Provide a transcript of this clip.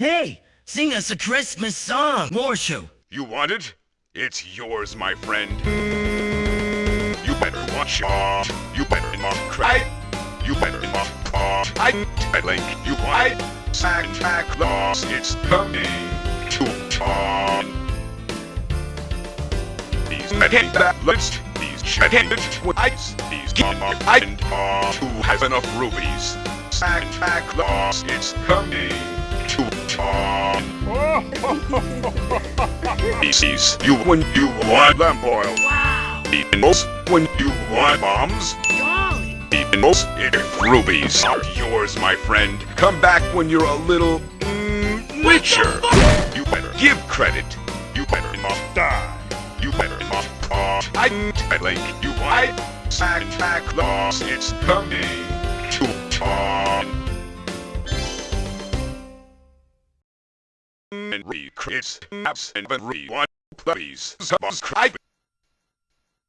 Hey, sing us a Christmas song, Morshu. You want it? It's yours, my friend. You better watch out. You better not cry. You better not cry. I, I think you want Santa Claus is coming to town. These men that list, these check-handed twice, these gamma and uh, who has enough rubies. Santa Claus is coming to town. He sees you when you want lamb oil. Wow, knows when you want bombs. golly. Knows if rubies are yours, my friend. Come back when you're a little mm, richer. You better give credit. You better not die. You better not cough. I, I think you sack Santa Claus. It's coming And Chris apps and read one. Please subscribe.